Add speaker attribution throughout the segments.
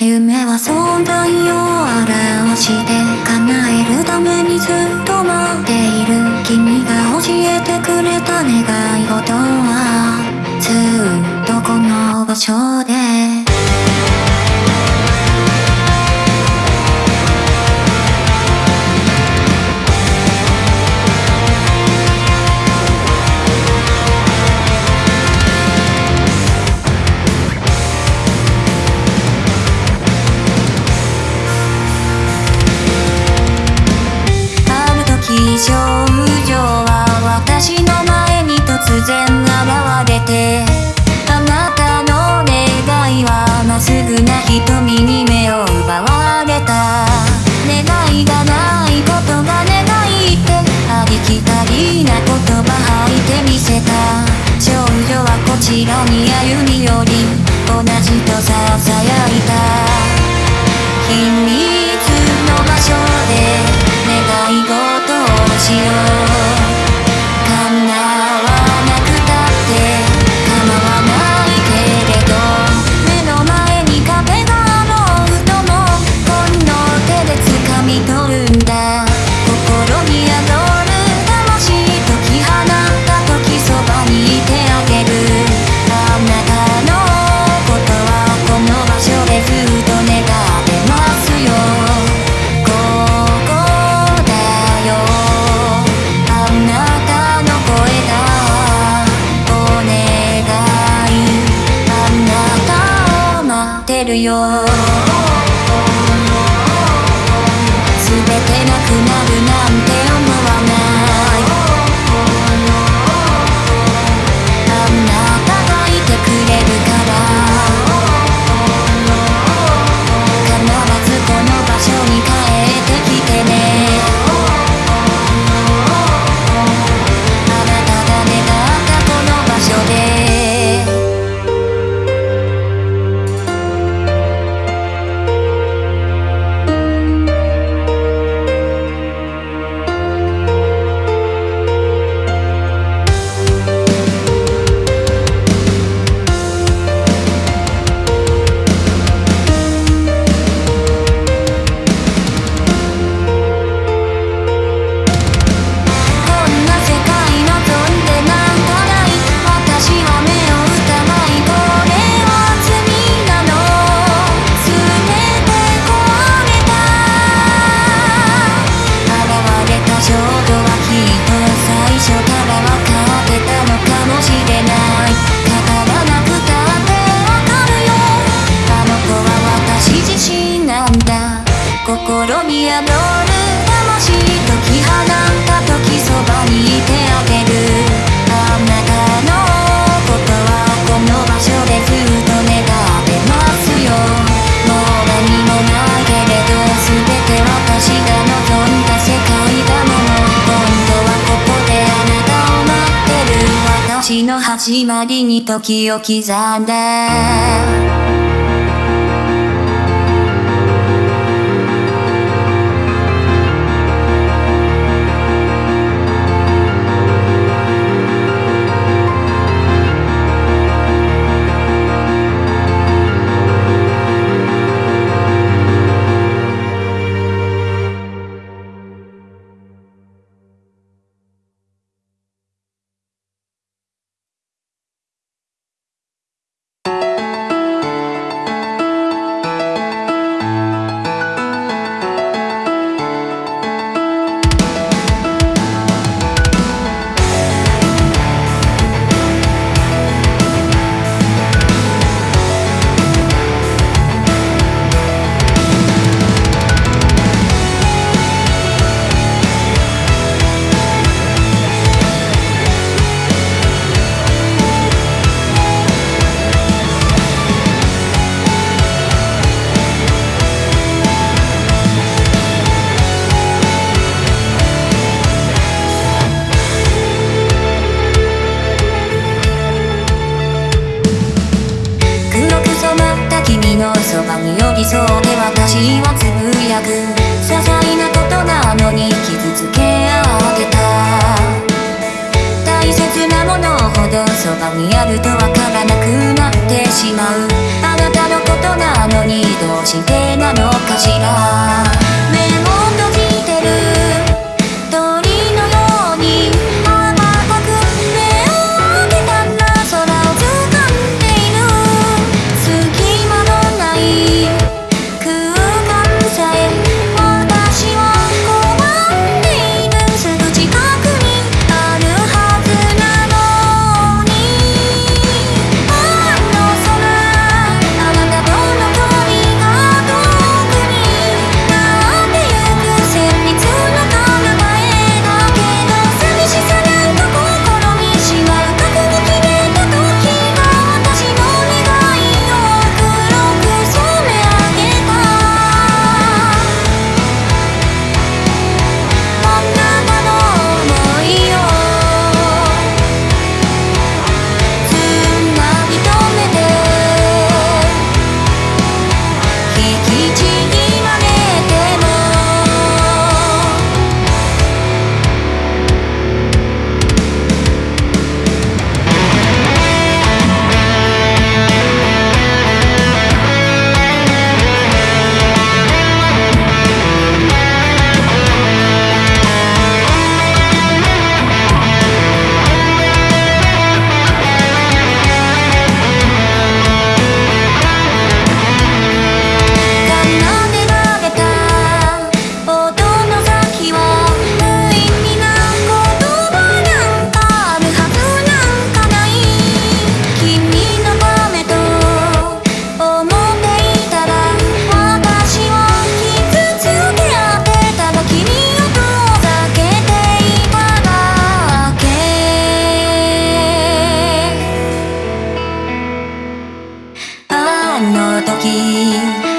Speaker 1: 夢は存在を表して叶えるためにずっと待っている君が教えてくれた願い事はずっとこの場所で現れてあなたの願いはまっすぐな瞳に目を奪われた。願いがないことが願いってありきたりな言葉吐いてみせた。少女はこちらに歩み寄り始まりに時を刻んで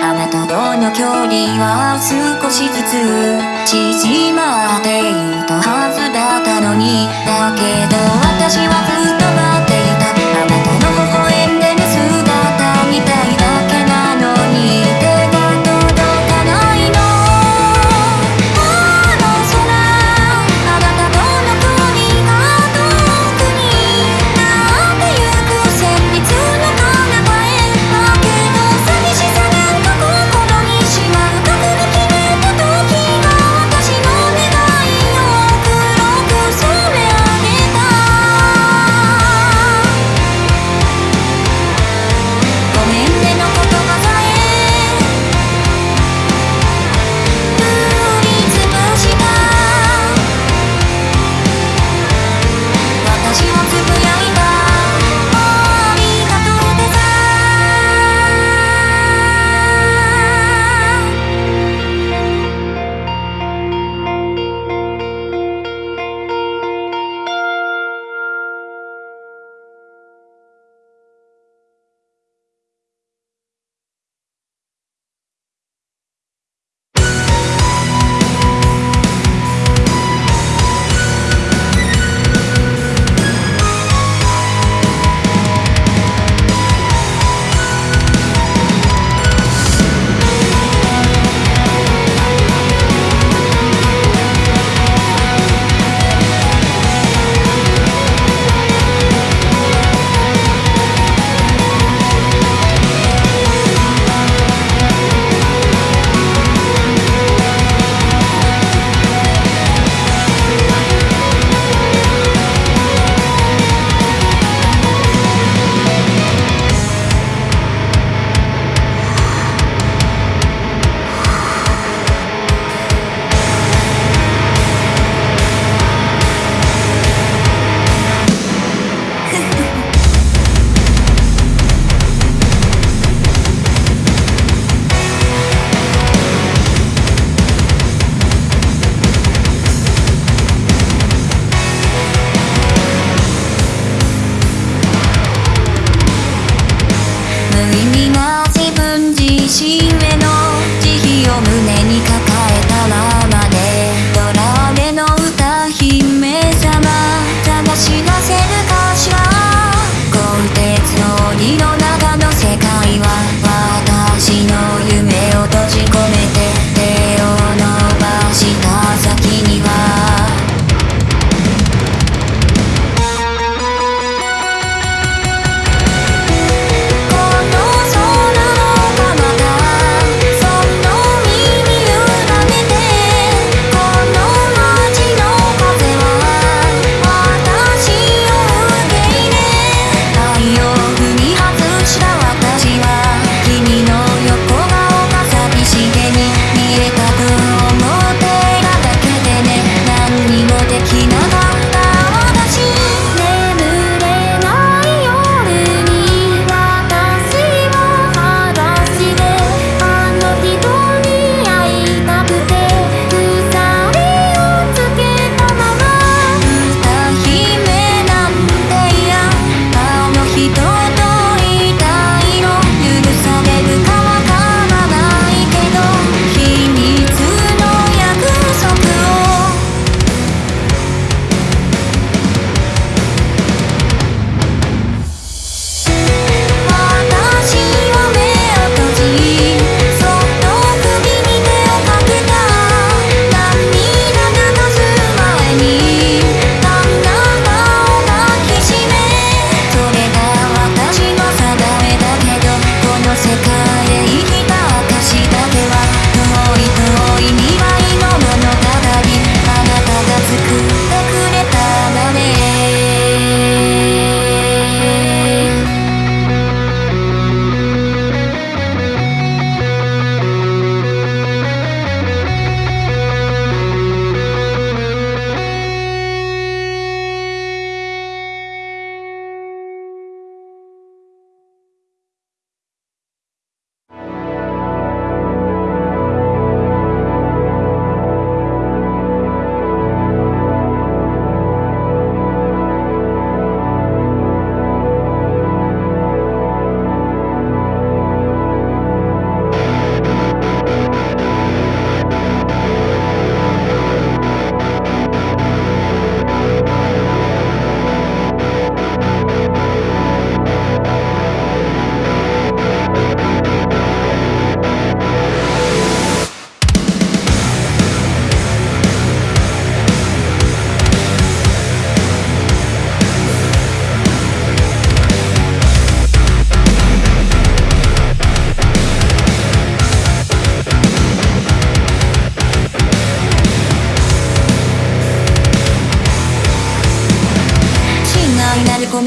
Speaker 1: あなたとの距離は少しずつ縮まっていたはずだったのに。だけど私はずっと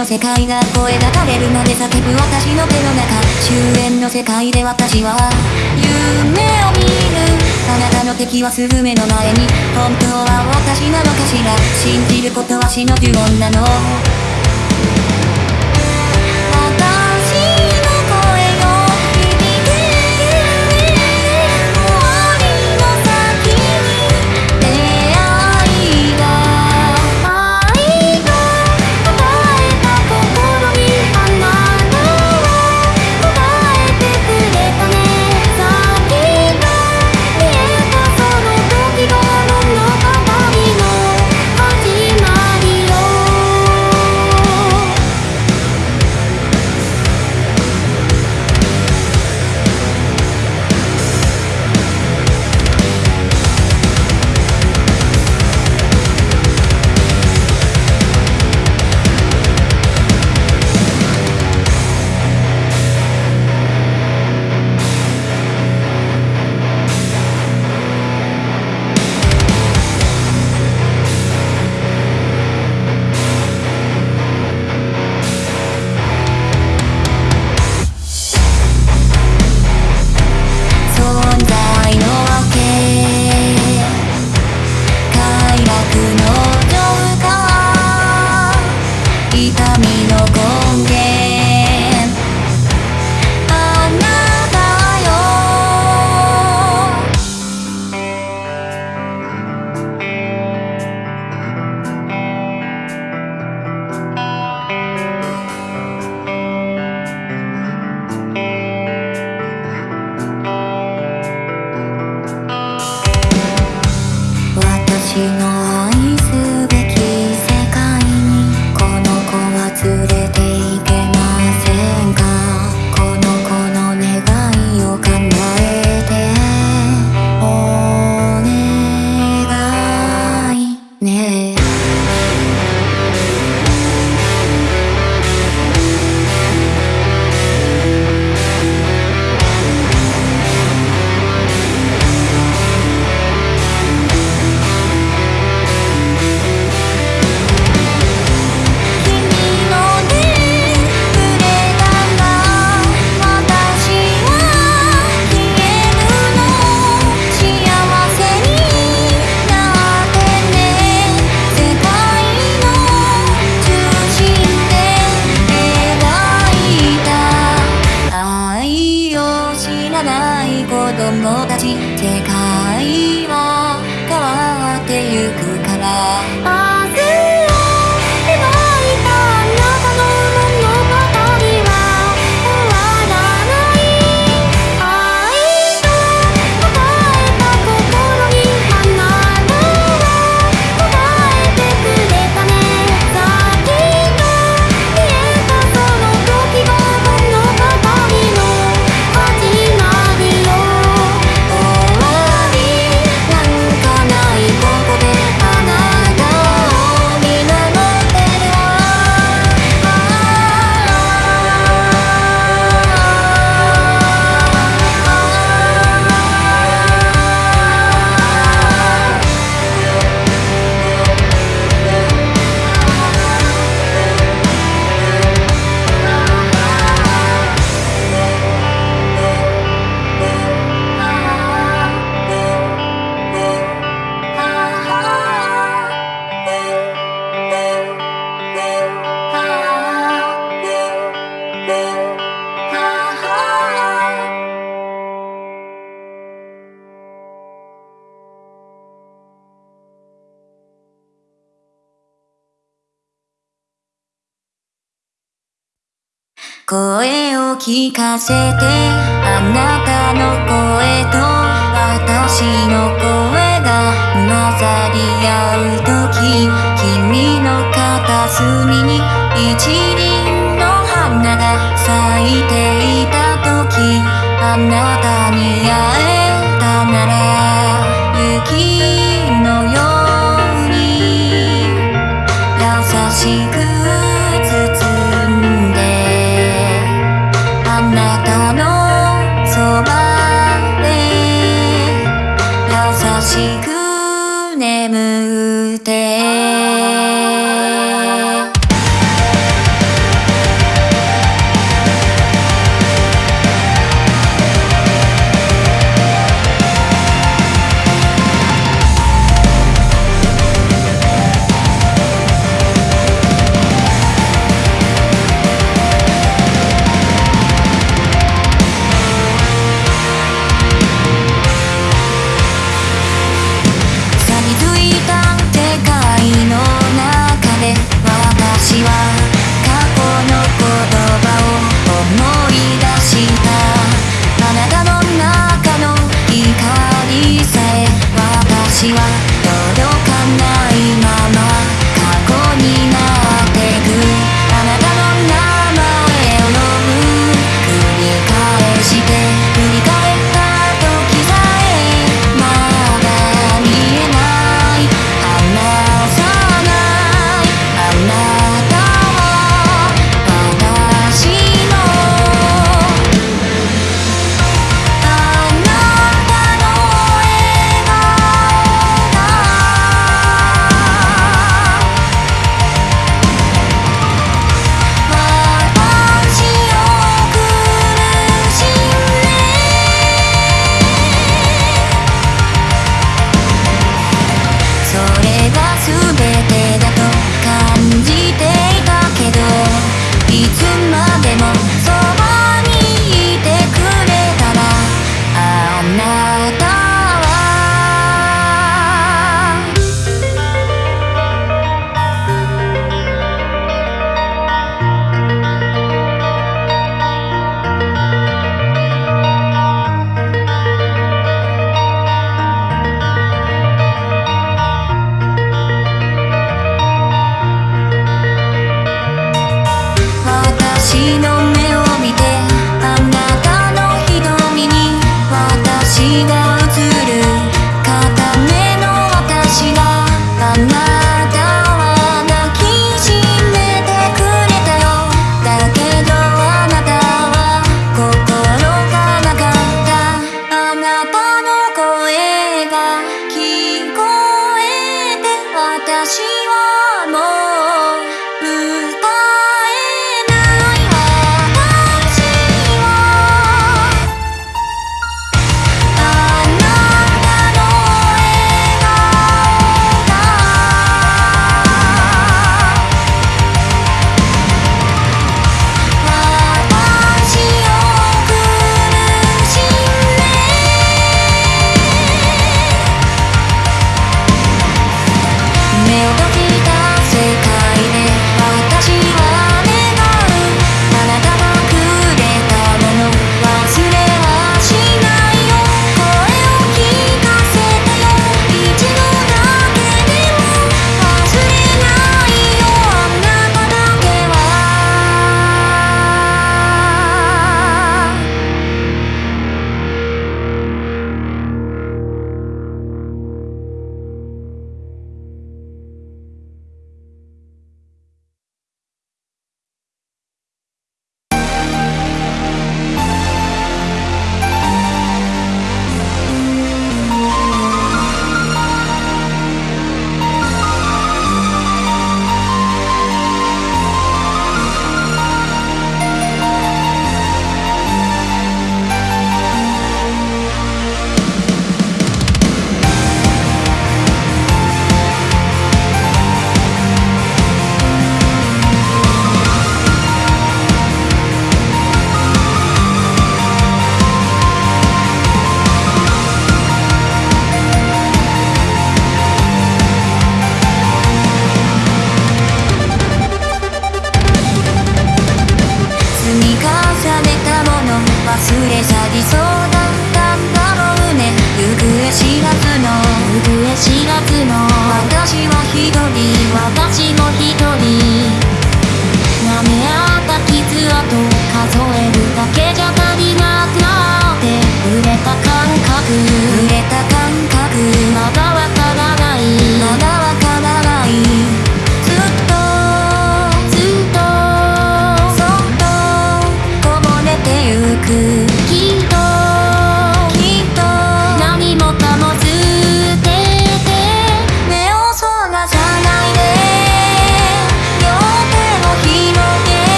Speaker 1: の世界が声が枯れるまで叫ぶ私の手の中。終焉の世界で私は夢を見る。あなたの敵はすぐ目の前に。本当は私なのかしら。信じることは死の呪文なの。声を聞かせてあなたの声と私の声が混ざり合う時君の片隅に一輪の花が咲いていた時あなた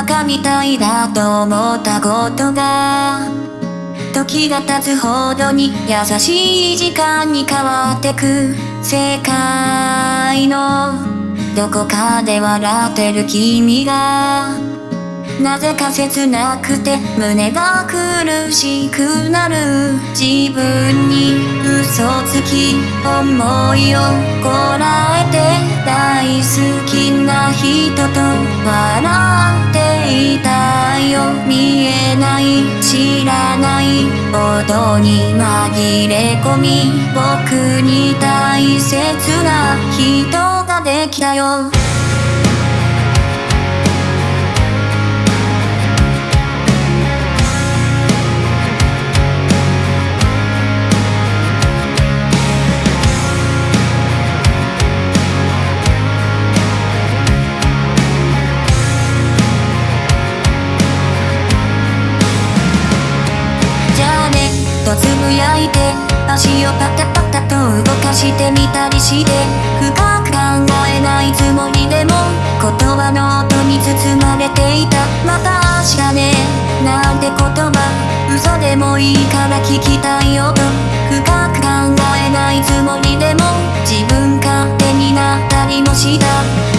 Speaker 1: バカみたいだと思ったことが時が経つほどに優しい時間に変わってく。世界のどこかで笑ってる君がなぜか切なくて胸が苦しくなる自分に嘘つき思いをこらえて大好きな人と笑っていたよ。見えない知らない。音に紛れ込み僕に大切な人ができたよ。してみたりして深く考えないつもりでも言葉の音に包まれていた。また明日ね。なんて言葉嘘でもいいから聞きたいよと。深く考えないつもりでも自分勝手になったりもした。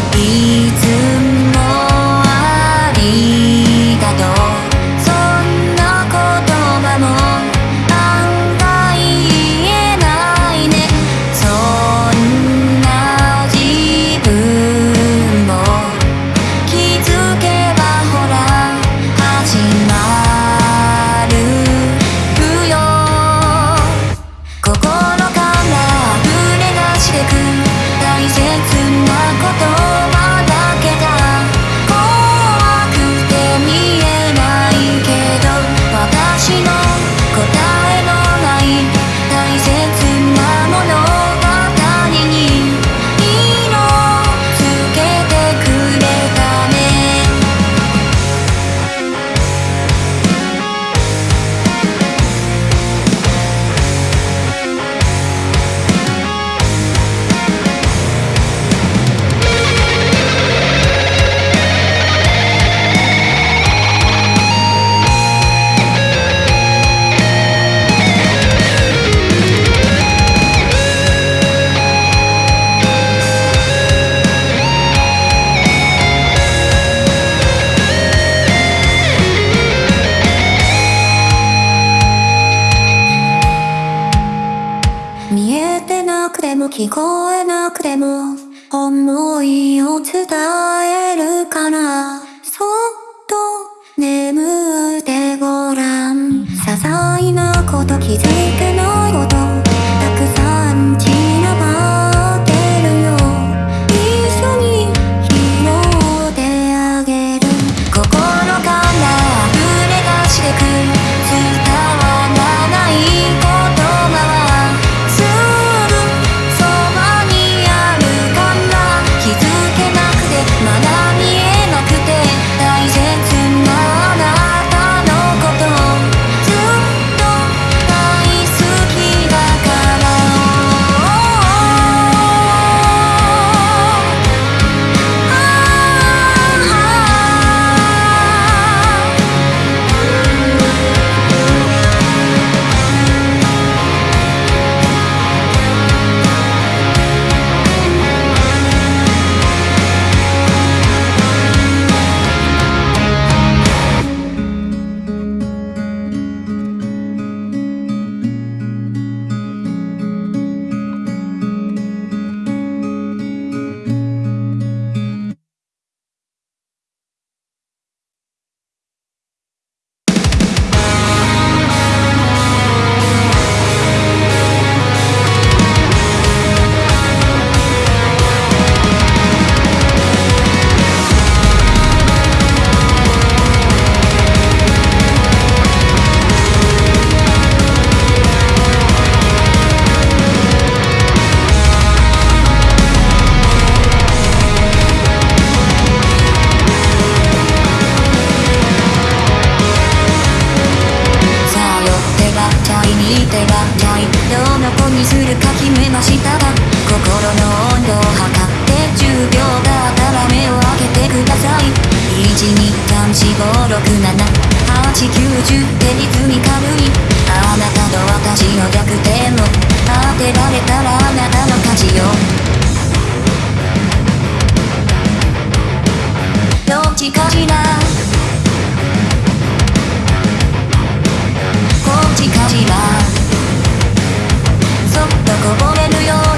Speaker 1: の温度を測って10秒がたら目を開けてください。12345678910手に積み軽いあなたと私の逆転を当てられたらあなたの勝ちよ。どっちかしら。こっちかしら。そっとこぼれるよ。